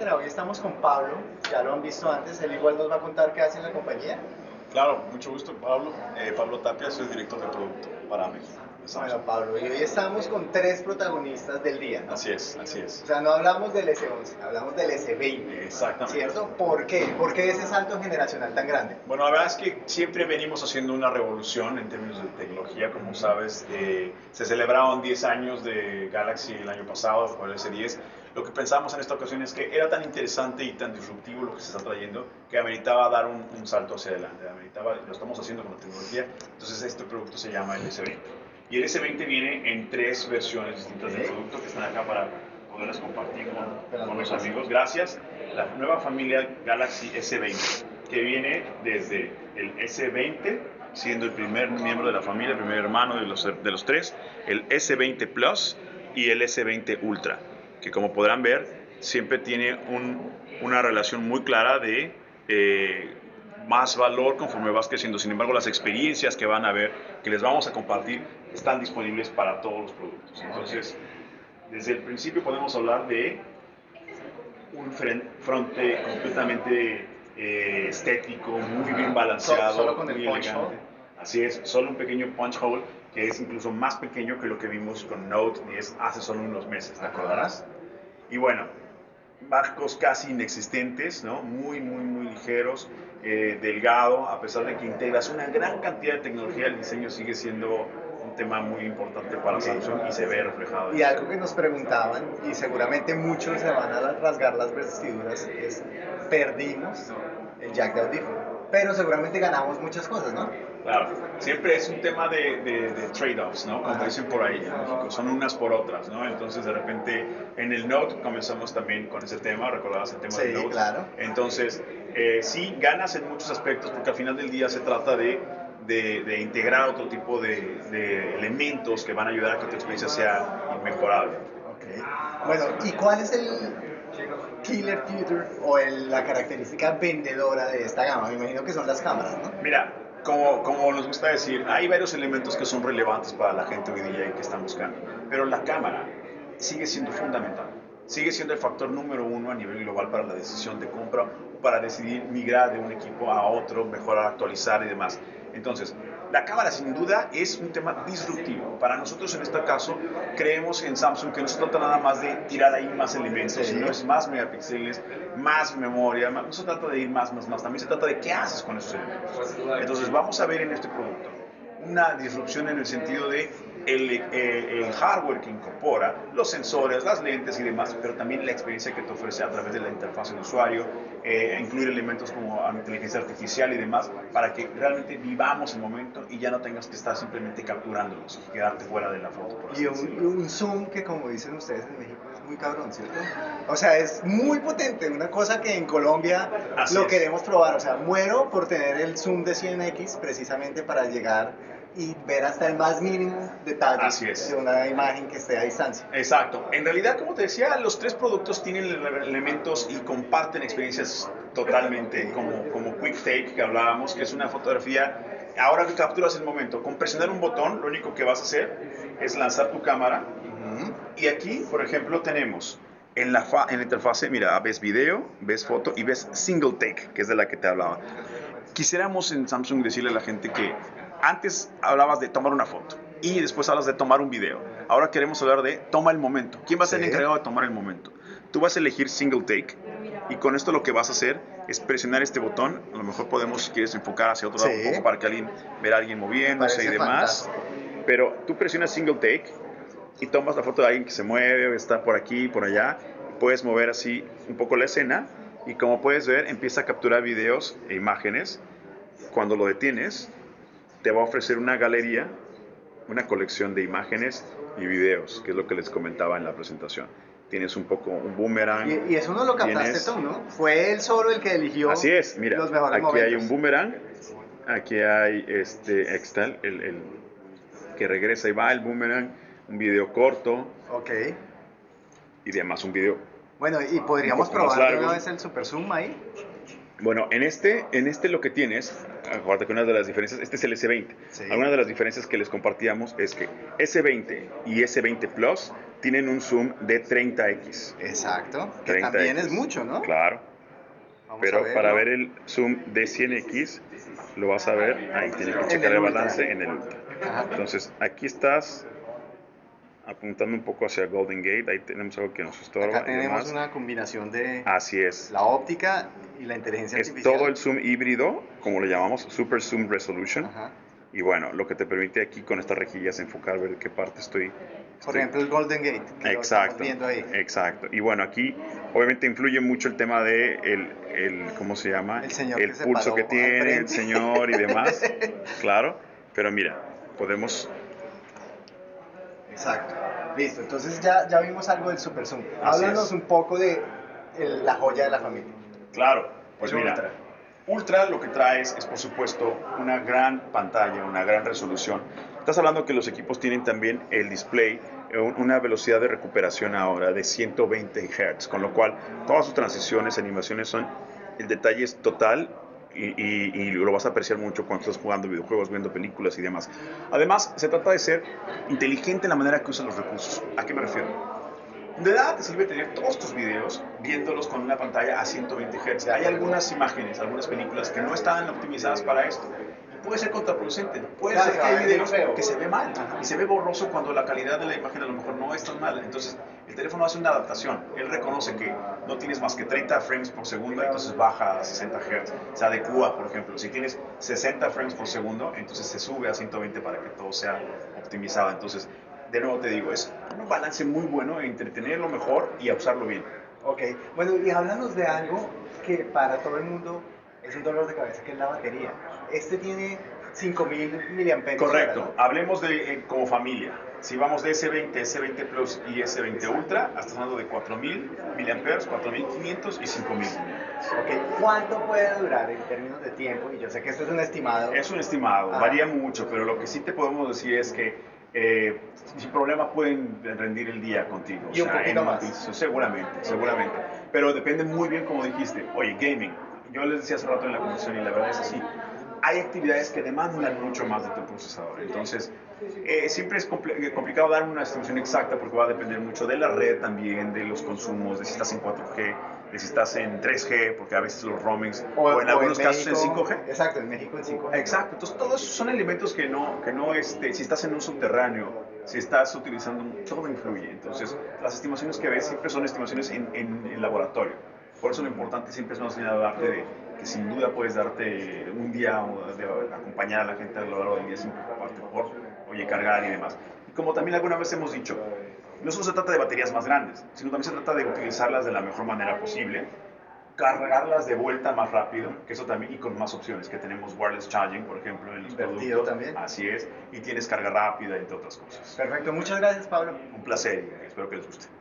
etcétera. Hoy estamos con Pablo, ya lo han visto antes, él igual nos va a contar qué hace en la compañía. Claro, mucho gusto, Pablo. Eh, Pablo Tapia, soy director de producto para México. Bueno, Pablo, y hoy estamos con tres protagonistas del día. ¿no? Así es, así es. O sea, no hablamos del S11, hablamos del S20. Exactamente. ¿Cierto? ¿Por qué? ¿Por qué ese salto generacional tan grande? Bueno, la verdad es que siempre venimos haciendo una revolución en términos de tecnología. Como sabes, eh, se celebraron 10 años de Galaxy el año pasado, por el S10. Lo que pensamos en esta ocasión es que era tan interesante y tan disruptivo lo que se está trayendo que ameritaba dar un, un salto hacia adelante. Ameritaba, lo estamos haciendo con la tecnología. Entonces, este producto se llama el S20. Y el S20 viene en tres versiones distintas del producto que están acá para poderlas compartir con, con los amigos. Gracias. La nueva familia Galaxy S20, que viene desde el S20, siendo el primer miembro de la familia, el primer hermano de los, de los tres, el S20 Plus y el S20 Ultra, que como podrán ver, siempre tiene un, una relación muy clara de eh, más valor conforme vas creciendo. Sin embargo, las experiencias que van a ver, que les vamos a compartir, están disponibles para todos los productos. Entonces, desde el principio podemos hablar de un fronte completamente eh, estético, muy bien balanceado, solo con el muy punch elegante. Así es, solo un pequeño punch hole que es incluso más pequeño que lo que vimos con Note 10 hace solo unos meses, ¿te acordarás? Y bueno, marcos casi inexistentes, ¿no? Muy, muy, muy ligeros, eh, delgado, a pesar de que integras una gran cantidad de tecnología, el diseño sigue siendo un tema muy importante para Samsung y se ve reflejado. Y algo que nos preguntaban, y seguramente muchos se van a rasgar las vestiduras, es perdimos el jack de audífono. Pero seguramente ganamos muchas cosas, ¿no? Claro, siempre es un tema de, de, de trade-offs, ¿no? Como dicen por ahí en México, son unas por otras, ¿no? Entonces, de repente, en el Note comenzamos también con ese tema, ¿recordabas el tema Sí, del Note? claro. Entonces, eh, sí, ganas en muchos aspectos, porque al final del día se trata de, de, integrar otro tipo de, elementos que van a ayudar a que tu experiencia sea inmejorable. Ok. Bueno, ¿y cuál es el killer feature o el- la característica vendedora de esta gama? Me imagino que son las cámaras, ¿no? Mira, como, como nos gusta decir, hay varios elementos que son relevantes para la gente hoy día y que están buscando, pero la cámara sigue siendo fundamental. Sigue siendo el factor número uno a nivel global para la decisión de compra para decidir migrar de un equipo a otro, mejorar, actualizar y demás. Entonces, la cámara sin duda es un tema disruptivo. Para nosotros en este caso creemos en Samsung que no se trata nada más de tirar ahí más elementos, sino es más megapíxeles, más memoria, no se trata de ir más, más, más, también se trata de qué haces con esos elementos. Entonces vamos a ver en este producto una disrupción en el sentido de el, eh, el hardware que incorpora, los sensores, las lentes y demás, pero también la experiencia que te ofrece a través de la interfaz del usuario, eh, incluir elementos como inteligencia artificial y demás, para que realmente vivamos el momento y ya no tengas que estar simplemente capturándolos y quedarte fuera de la foto. por así Y un, un zoom que, como dicen ustedes en México, es muy cabrón, ¿cierto? O sea, es muy potente, una cosa que en Colombia Así lo es. queremos probar. O sea, muero por tener el zoom de 100x precisamente para llegar y ver hasta el más mínimo detalle Así es. de una imagen que esté a distancia. Exacto. En realidad, como te decía, los tres productos tienen ele- elementos y comparten experiencias totalmente, como, como Quick Take que hablábamos, que es una fotografía. Ahora que capturas el momento, con presionar un botón, lo único que vas a hacer es lanzar tu cámara. Y aquí, por ejemplo, tenemos en la, fa- en la interfase, mira, ves video, ves foto y ves Single Take, que es de la que te hablaba. Quisiéramos en Samsung decirle a la gente que antes hablabas de tomar una foto y después hablas de tomar un video. Ahora queremos hablar de toma el momento. ¿Quién va a ser el encargado de tomar el momento? Tú vas a elegir Single Take y con esto lo que vas a hacer es presionar este botón. A lo mejor podemos, si quieres, enfocar hacia otro lado Sí. un poco para que alguien vea a alguien moviéndose y demás. fantástico. Pero tú presionas Single Take y tomas la foto de alguien que se mueve o está por aquí, por allá. Puedes mover así un poco la escena y como puedes ver empieza a capturar videos e imágenes. Cuando lo detienes, te va a ofrecer una galería, una colección de imágenes y videos, que es lo que les comentaba en la presentación. Tienes un poco un boomerang. Y, y eso no lo captaste tienes- tú, ¿no? Fue él solo el que eligió Así es, mira, los mejores aquí momentos. hay un boomerang, aquí hay este, está el, el- que regresa y va el boomerang, un video corto Ok. y demás un video. Bueno, y podríamos probar una vez el super zoom ahí. Bueno, en este, en este lo que tienes, acuérdate que una de las diferencias, este es el S20. Sí. Alguna de las diferencias que les compartíamos es que S20 y S20 Plus tienen un zoom de 30x. Exacto, que también es mucho, ¿no? Claro. Pero para ver el zoom de 100x, lo vas a ver, ahí tienes que checar el, balance en el ultra. Entonces, aquí estás apuntando un poco hacia Golden Gate, ahí tenemos algo que nos estorba. Acá tenemos una combinación de Así es. la óptica y la inteligencia es artificial. todo el zoom híbrido, como lo llamamos, Super Zoom Resolution. Y bueno, lo que te permite aquí con estas rejillas enfocar, ver qué parte estoy. Por ejemplo, el Golden Gate. Que exacto. viendo ahí. Exacto. Y bueno, aquí obviamente influye mucho el tema de el, el ¿cómo se llama? El, señor el pulso que tiene, el señor y demás. claro. Pero mira, podemos Exacto. Listo. Entonces ya, ya vimos algo del Super Zoom. Háblanos un poco de la joya de la familia. Claro. Pues mira, Ultra lo que trae es, por supuesto, una gran pantalla, una gran resolución. Estás hablando que los equipos tienen también el display, eh, una velocidad de recuperación ahora de 120 Hz, con lo cual todas sus transiciones, animaciones son, el detalle es total y, lo vas a apreciar mucho cuando estás jugando videojuegos, viendo películas y demás. Además, se trata de ser inteligente en la manera que usas los recursos. ¿A qué me refiero? De nada te sirve tener todos tus videos viéndolos con una pantalla a 120 Hz. Hay algunas imágenes, algunas películas que no están optimizadas para esto puede ser contraproducente. Puede ser que hay videos que se ve mal y se ve borroso cuando la calidad de la imagen a lo mejor no es tan mala. Entonces, el teléfono hace una adaptación. Él reconoce que no tienes más que 30 frames por segundo, entonces baja a 60 Hz. Se adecua, por ejemplo. Si tienes 60 frames por segundo, entonces se sube a 120 para que todo sea optimizado. Entonces, de nuevo te digo, es un balance muy bueno entre tenerlo mejor y usarlo bien. Ok, bueno, y háblanos de algo que para todo el mundo es un dolor de cabeza, que es la batería. Este tiene 5000 mAh. Correcto. Hablemos de eh, como familia. Si vamos de S20, S20 Plus y S20 Ultra, estás hablando de 4000 mAh, 4500 y 5000. Ok, ¿cuánto puede durar en términos de tiempo? Y yo sé que esto es un estimado. Es un estimado, varía mucho, pero lo que sí te podemos decir es que eh, sin problema pueden rendir el día contigo. Y un poquito más. Seguramente, seguramente. Pero depende muy bien, como dijiste. Oye, gaming, yo les decía hace rato en la conversación y la verdad es así, hay actividades que demandan mucho más de tu procesador. Entonces, eh, siempre es eh, complicado dar una estimación exacta porque va a depender mucho de la red también, de los consumos, de si estás en 4G, de si estás en 3G, porque a veces los roamings, o, en algunos casos en 5G. Exacto, en México en 5G. Exacto, entonces todos esos son elementos que no, que no este, si estás en un subterráneo, si estás utilizando, todo influye. Entonces, las estimaciones que ves siempre son estimaciones en, en, en laboratorio. Por eso lo importante siempre es no darte de que sin duda puedes darte un día de acompañar a la gente a lo largo del día sin preocuparte por, oye, cargar y demás. Y como también alguna vez hemos dicho, no solo se trata de baterías más grandes, sino también se trata de utilizarlas de la mejor manera posible, cargarlas de vuelta más rápido, que eso también, y con más opciones, que tenemos wireless charging, por ejemplo, en los productos. también. Así es, y tienes carga rápida, entre otras cosas. Perfecto, muchas gracias, Pablo. Un placer, espero que les guste.